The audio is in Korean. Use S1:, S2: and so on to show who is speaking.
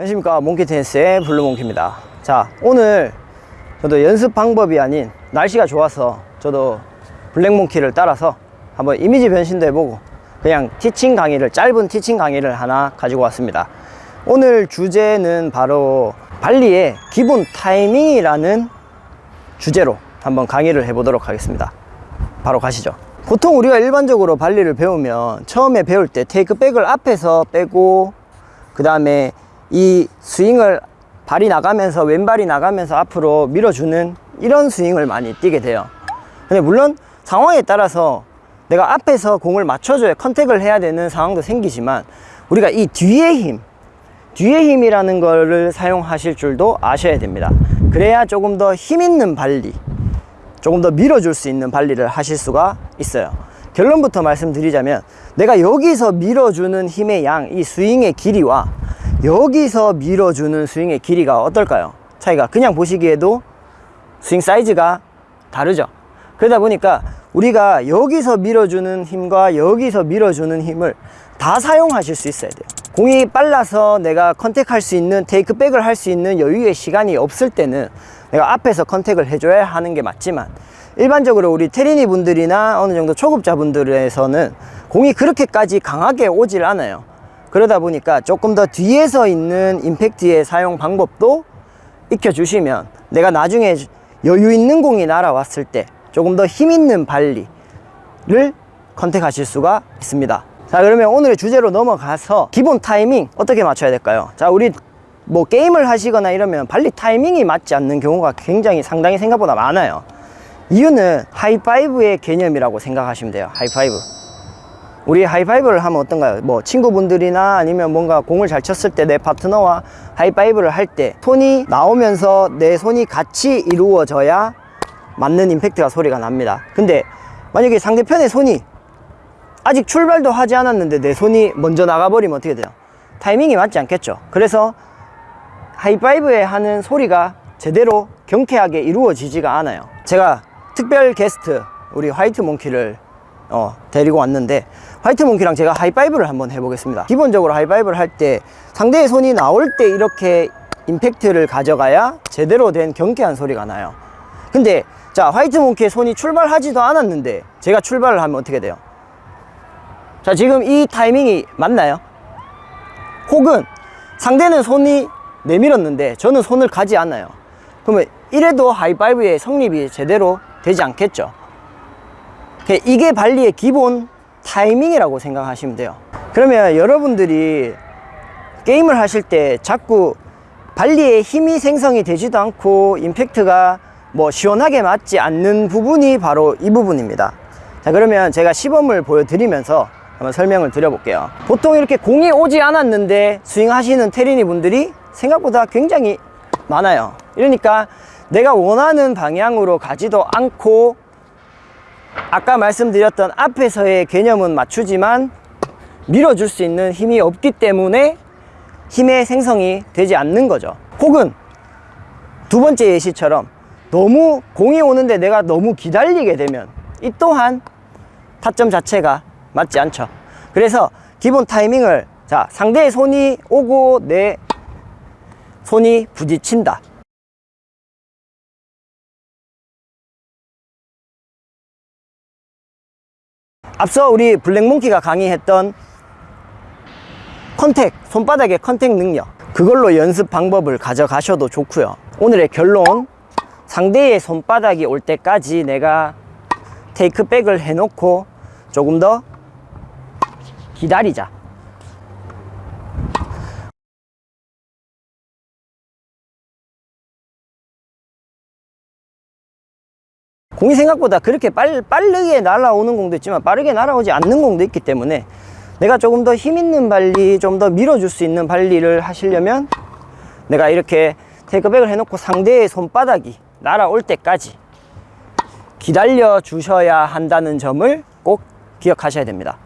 S1: 안녕하십니까. 몽키 테니스의 블루몽키입니다. 자 오늘 저도 연습 방법이 아닌 날씨가 좋아서 저도 블랙몽키를 따라서 한번 이미지 변신도 해보고 그냥 티칭 강의를 짧은 티칭 강의를 하나 가지고 왔습니다. 오늘 주제는 바로 발리의 기본 타이밍이라는 주제로 한번 강의를 해보도록 하겠습니다. 바로 가시죠. 보통 우리가 일반적으로 발리를 배우면 처음에 배울 때 테이크백을 앞에서 빼고 그 다음에 이 스윙을 발이 나가면서 왼발이 나가면서 앞으로 밀어주는 이런 스윙을 많이 뛰게 돼요. 근데 물론 상황에 따라서 내가 앞에서 공을 맞춰줘야 컨택을 해야 되는 상황도 생기지만 우리가 이 뒤의 힘 뒤의 힘이라는 거를 사용하실 줄도 아셔야 됩니다. 그래야 조금 더 힘 있는 발리 조금 더 밀어줄 수 있는 발리를 하실 수가 있어요. 결론부터 말씀드리자면 내가 여기서 밀어주는 힘의 양 이 스윙의 길이와 여기서 밀어주는 스윙의 길이가 어떨까요? 차이가 그냥 보시기에도 스윙 사이즈가 다르죠. 그러다 보니까 우리가 여기서 밀어주는 힘과 여기서 밀어주는 힘을 다 사용하실 수 있어야 돼요. 공이 빨라서 내가 컨택할 수 있는 테이크백을 할 수 있는 여유의 시간이 없을 때는 내가 앞에서 컨택을 해줘야 하는 게 맞지만 일반적으로 우리 테리니 분들이나 어느 정도 초급자 분들에서는 공이 그렇게까지 강하게 오질 않아요 그러다 보니까 조금 더 뒤에서 있는 임팩트의 사용 방법도 익혀주시면 내가 나중에 여유 있는 공이 날아왔을 때 조금 더 힘 있는 발리를 컨택하실 수가 있습니다. 자 그러면 오늘의 주제로 넘어가서 기본 타이밍 어떻게 맞춰야 될까요? 자 우리 뭐 게임을 하시거나 이러면 발리 타이밍이 맞지 않는 경우가 굉장히 상당히 생각보다 많아요. 이유는 하이파이브의 개념이라고 생각하시면 돼요 하이파이브 우리 하이파이브를 하면 어떤가요? 뭐 친구분들이나 아니면 뭔가 공을 잘 쳤을 때 내 파트너와 하이파이브를 할 때 손이 나오면서 내 손이 같이 이루어져야 맞는 임팩트가 소리가 납니다 근데 만약에 상대편의 손이 아직 출발도 하지 않았는데 내 손이 먼저 나가버리면 어떻게 돼요? 타이밍이 맞지 않겠죠 그래서 하이파이브에 하는 소리가 제대로 경쾌하게 이루어지지가 않아요 제가 특별 게스트 우리 화이트 몽키를 어, 데리고 왔는데 화이트 몽키랑 제가 하이파이브를 한번 해보겠습니다 기본적으로 하이파이브를 할 때 상대의 손이 나올 때 이렇게 임팩트를 가져가야 제대로 된 경쾌한 소리가 나요 근데 자 화이트 몽키의 손이 출발하지도 않았는데 제가 출발을 하면 어떻게 돼요? 자 지금 이 타이밍이 맞나요? 혹은 상대는 손이 내밀었는데 저는 손을 가지 않아요 그러면 이래도 하이파이브의 성립이 제대로 되지 않겠죠 이게 발리의 기본 타이밍이라고 생각하시면 돼요. 그러면 여러분들이 게임을 하실 때 자꾸 발리의 힘이 생성이 되지도 않고 임팩트가 뭐 시원하게 맞지 않는 부분이 바로 이 부분입니다. 자 그러면 제가 시범을 보여드리면서 한번 설명을 드려볼게요. 보통 이렇게 공이 오지 않았는데 스윙하시는 테리니 분들이 생각보다 굉장히 많아요. 이러니까 내가 원하는 방향으로 가지도 않고 아까 말씀드렸던 앞에서의 개념은 맞추지만 밀어줄 수 있는 힘이 없기 때문에 힘의 생성이 되지 않는 거죠. 혹은 두 번째 예시처럼 너무 공이 오는데 내가 너무 기다리게 되면 이 또한 타점 자체가 맞지 않죠. 그래서 기본 타이밍을 자 상대의 손이 오고 내 손이 부딪힌다 앞서 우리 블랙몽키가 강의했던 contact, 손바닥의 contact 능력. 그걸로 연습 방법을 가져가셔도 좋고요. 오늘의 결론 상대의 손바닥이 올 때까지 내가 테이크백을 해놓고 조금 더 기다리자 공이 생각보다 그렇게 빨, 빠르게 날아오는 공도 있지만 빠르게 날아오지 않는 공도 있기 때문에 내가 조금 더 힘 있는 발리 좀 더 밀어줄 수 있는 발리를 하시려면 내가 이렇게 테이크백을 해놓고 상대의 손바닥이 날아올 때까지 기다려 주셔야 한다는 점을 꼭 기억하셔야 됩니다